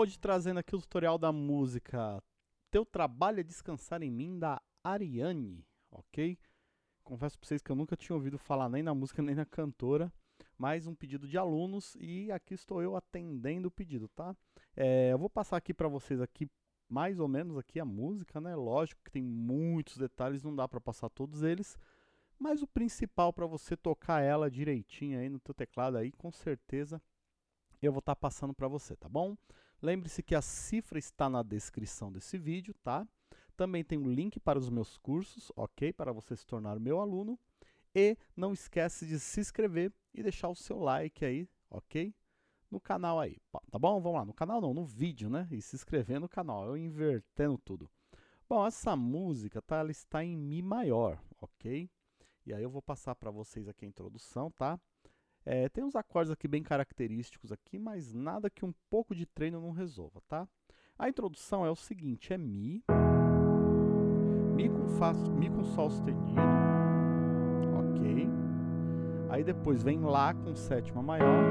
Hoje trazendo aqui o tutorial da música Teu Trabalho é Descansar em Mim, da Ariane, ok? Confesso para vocês que eu nunca tinha ouvido falar nem na música nem na cantora, mais um pedido de alunos e aqui estou eu atendendo o pedido, tá? É, eu vou passar aqui para vocês aqui mais ou menos aqui a música, né? Lógico que tem muitos detalhes, não dá para passar todos eles, mas o principal para você tocar ela direitinho aí no teu teclado aí, com certeza eu vou estar tá passando para você, tá bom? Lembre-se que a cifra está na descrição desse vídeo, tá? Também tem um link para os meus cursos, ok? Para você se tornar meu aluno. E não esquece de se inscrever e deixar o seu like aí, ok? No canal aí, tá bom? Vamos lá, no canal não, no vídeo, né? E se inscrever no canal, eu invertendo tudo. Bom, essa música, tá? Ela está em Mi maior, ok? E aí eu vou passar para vocês aqui a introdução, tá? É, tem uns acordes aqui bem característicos aqui, mas nada que um pouco de treino não resolva, tá? A introdução é o seguinte, é Mi, Mi com, Fá, Mi com Sol sustenido, ok? Aí depois vem Lá com sétima maior,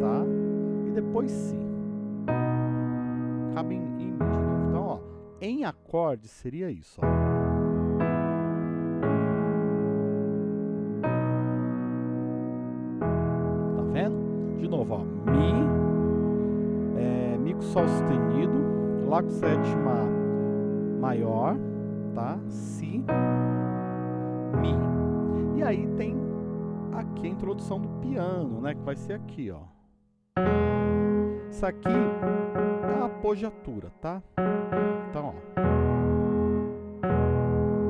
tá? E depois Si. Cabe em, em Mi de novo. Então, ó, em acorde seria isso, ó. De novo, ó, Mi, é, Mi com Sol sustenido, Lá com sétima maior, tá? Si, Mi. E aí tem aqui a introdução do piano, né? Que vai ser aqui, ó. Isso aqui é a apogiatura, tá? Então, ó.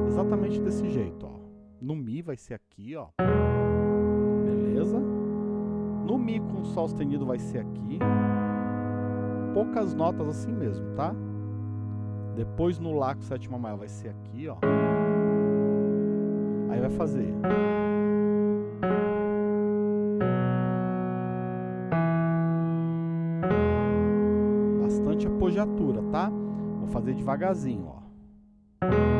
Exatamente desse jeito, ó. No Mi vai ser aqui, ó. Beleza? No Mi com Sol sustenido vai ser aqui. Poucas notas assim mesmo, tá? Depois no Lá com sétima maior vai ser aqui, ó. Aí vai fazer... Bastante apogiatura, tá? Vou fazer devagarzinho, ó.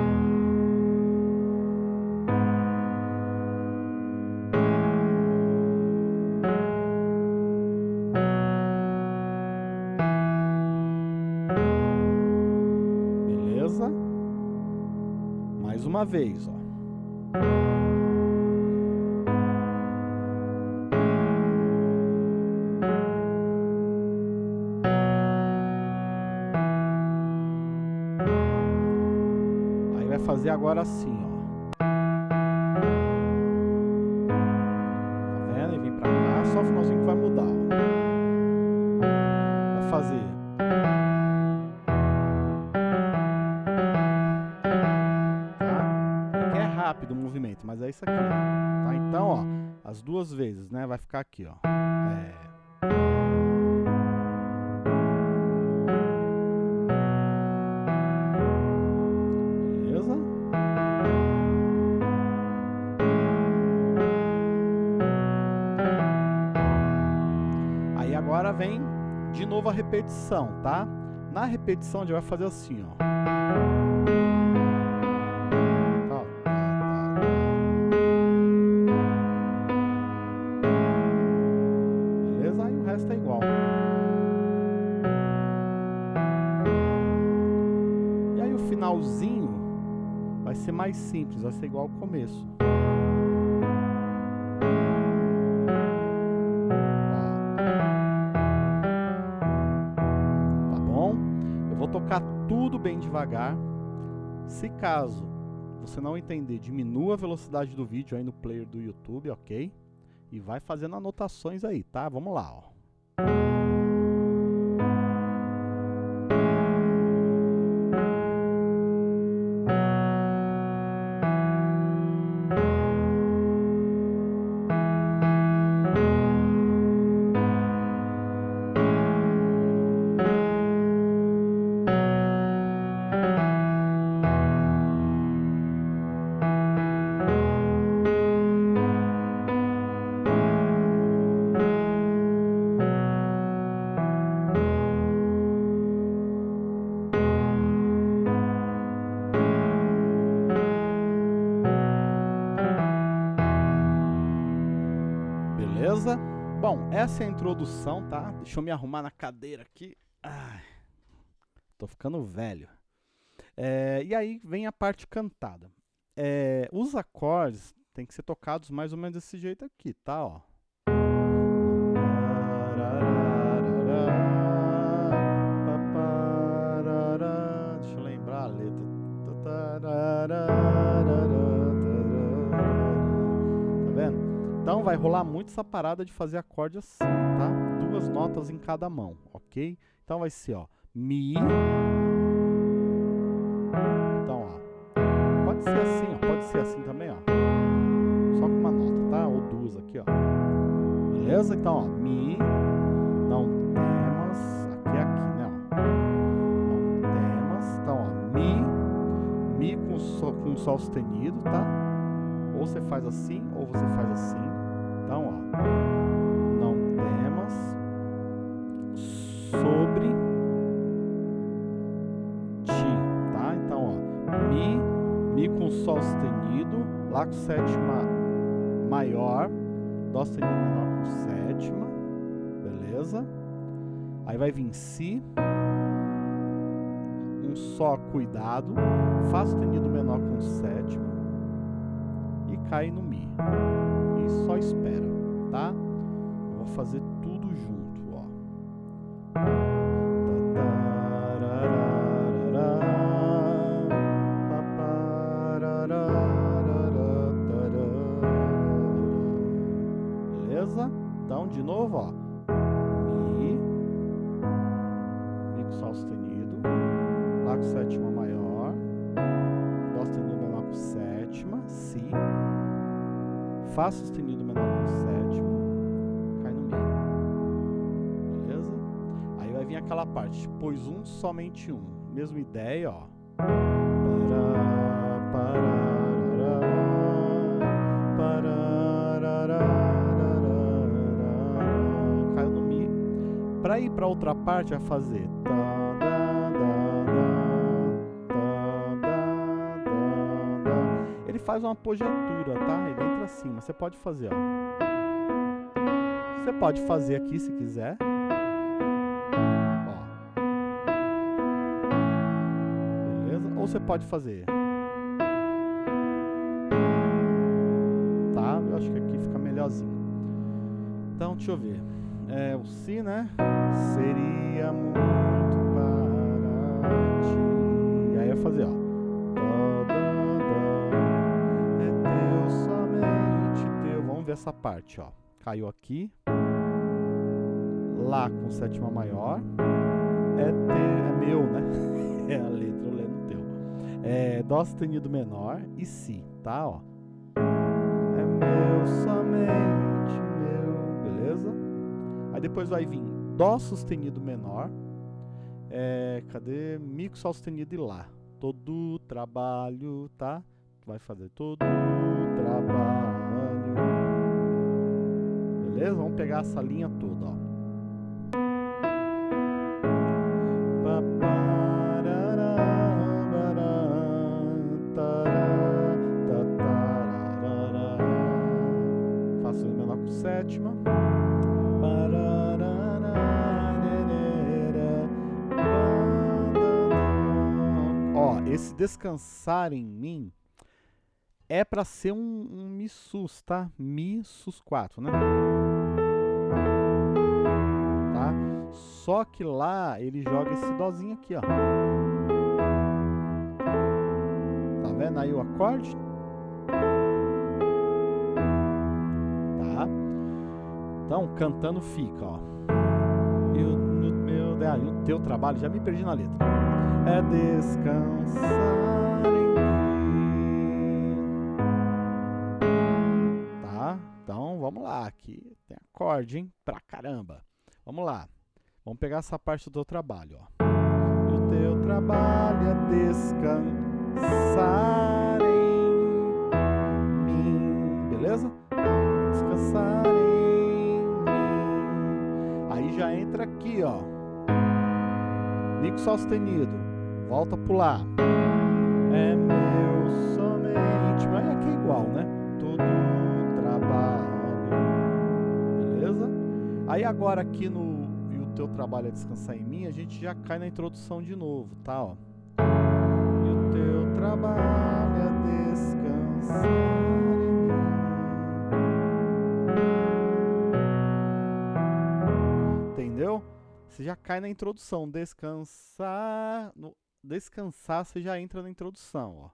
Uma vez, ó. Aí vai fazer agora assim, ó. Tá vendo? E vem pra cá, só o finalzinho que vai mudar, ó. Rápido o movimento, mas é isso aqui, ó, tá? Então, ó, as duas vezes, né? Vai ficar aqui, ó. É... Agora vem de novo a repetição, tá? Na repetição a gente vai fazer assim, ó. Ser mais simples, vai ser igual ao começo. Tá bom? Eu vou tocar tudo bem devagar. Se caso você não entender, diminua a velocidade do vídeo aí no player do YouTube, ok? E vai fazendo anotações aí, tá? Vamos lá, ó. Bom, essa é a introdução, tá? Deixa eu me arrumar na cadeira aqui. Ai, tô ficando velho. É, e aí vem a parte cantada. É, os acordes têm que ser tocados mais ou menos desse jeito aqui, tá? Ó. vai rolar hum. muito essa parada de fazer acorde assim, tá? Duas notas em cada mão, ok? Então vai ser, ó, Mi. Então, ó, pode ser assim, ó, pode ser assim também, ó. Só com uma nota, tá? Ou duas aqui, ó. Beleza? Então, ó, Mi. Não temas, aqui é aqui, né. Não temas, então, ó, Mi. Mi com, so, com sol sustenido, tá? Ou você faz assim, ou você faz assim. Então, ó, não temas sobre ti, tá? Então, ó, mi, mi com sol sustenido, lá com sétima maior, dó sustenido menor com sétima, beleza? Aí vai vir si, um só cuidado, fá sustenido menor com sétima e cai no mi espera, tá? Eu vou fazer tudo junto, ó. Beleza? Então, de novo, ó. Mi. Mi com sol sustenido. Lá com sétima maior. Dó sustenido menor com sétima. Si. Fá sustenido o sétimo cai no meio. Beleza? Aí vai vir aquela parte, pois um, somente um. Mesma ideia, ó. Para, para, Para ir para outra parte, vai fazer. Tá, Ele faz uma projetura, tá? Ele assim, mas você pode fazer, ó. Você pode fazer aqui se quiser. Ó. Beleza? Ou você pode fazer. Tá? Eu acho que aqui fica melhorzinho. Então, deixa eu ver. É, o Si, né? Seria muito essa parte, ó. Caiu aqui. Lá com sétima maior. É, teu, é meu, né? é a letra, eu lendo teu. É Dó sustenido menor e Si, tá? Ó. É meu, somente meu. Beleza? Aí depois vai vir Dó sustenido menor. É, cadê? Mi com Sol sustenido e Lá. Todo trabalho, tá? Vai fazer todo trabalho. Beleza? Vamos pegar essa linha toda, ó. Faço menor com sétima. Ó, esse descansar em mim é para ser um, um Mi sus, tá? Mi sus 4, né? Tá? Só que lá ele joga esse dózinho aqui, ó. Tá vendo aí o acorde? Tá? Então, cantando fica, ó. E o, meu, ah, e o teu trabalho, já me perdi na letra. É descansar Aqui tem acorde, hein? Pra caramba. Vamos lá. Vamos pegar essa parte do trabalho, ó. O teu trabalho é descansar em mim. Beleza? Descansar em mim. Aí já entra aqui, ó. Mi com Sol sustenido. Volta pro Lá. É meu somente. Mas aqui é igual, né? Todo Aí agora aqui no E o Teu Trabalho é Descansar em Mim, a gente já cai na introdução de novo, tá? Ó. E o Teu Trabalho é Descansar em Mim. Entendeu? Você já cai na introdução. Descansar... No, descansar, você já entra na introdução, ó.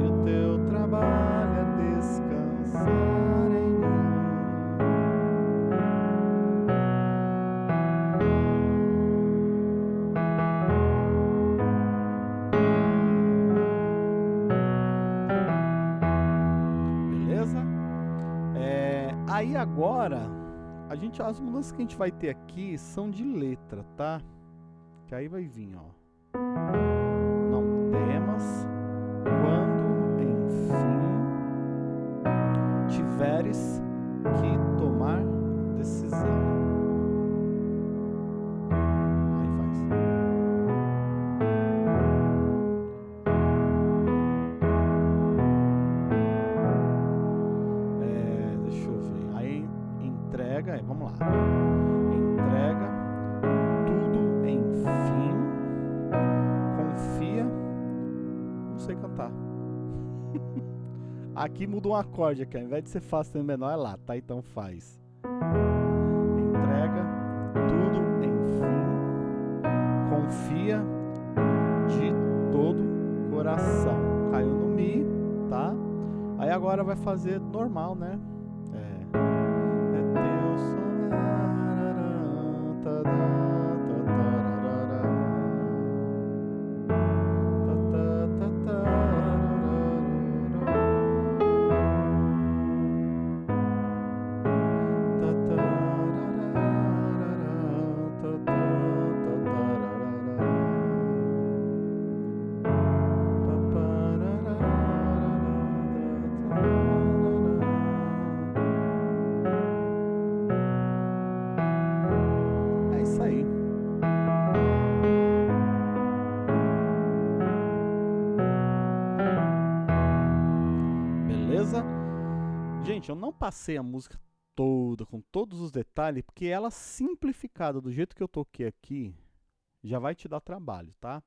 E o Teu Trabalho é Descansar Aí agora, a gente, as mudanças que a gente vai ter aqui são de letra, tá? Que aí vai vir, ó. Não temas quando, enfim, tiveres que tomar decisão. Entrega, vamos lá. Entrega tudo enfim. Confia. Não sei cantar. aqui muda um acorde aqui, ao invés de ser Fá sustenido menor é Lá, tá? Então faz. Entrega tudo enfim. Confia de todo coração. Caiu no Mi, tá? Aí agora vai fazer normal, né? Eu não passei a música toda, com todos os detalhes, porque ela simplificada do jeito que eu toquei aqui, já vai te dar trabalho, tá?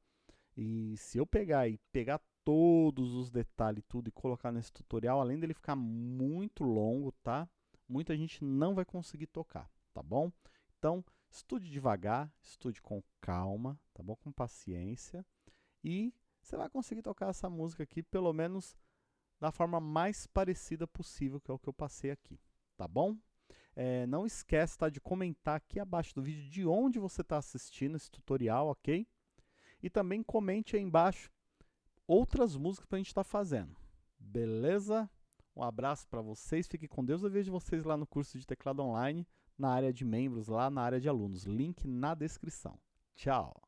E se eu pegar e pegar todos os detalhes tudo e colocar nesse tutorial, além dele ficar muito longo, tá? Muita gente não vai conseguir tocar, tá bom? Então, estude devagar, estude com calma, tá bom? Com paciência e você vai conseguir tocar essa música aqui, pelo menos da forma mais parecida possível, que é o que eu passei aqui, tá bom? É, não esquece tá, de comentar aqui abaixo do vídeo de onde você está assistindo esse tutorial, ok? E também comente aí embaixo outras músicas para a gente estar tá fazendo, beleza? Um abraço para vocês, fiquem com Deus, eu vejo vocês lá no curso de teclado online, na área de membros, lá na área de alunos, link na descrição. Tchau!